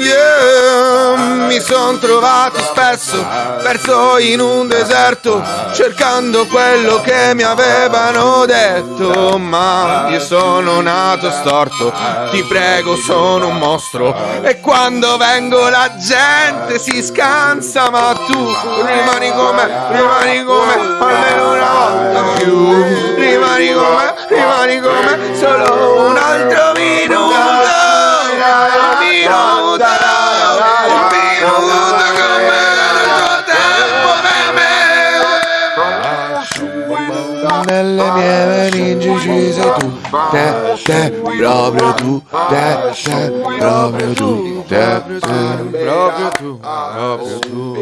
Yeah, mi son trovato spesso perso in un deserto cercando quello che mi avevano detto ma io sono nato storto ti prego sono un mostro. E quando vengo la gente si scansa ma tu rimani come rimani come rimani come solo un altro minuto. Un minuto un minuto come il tuo tempo me. Nelle mie meningi ci sei tu te, te, proprio tu te, te, proprio tu te, te, proprio tu proprio tu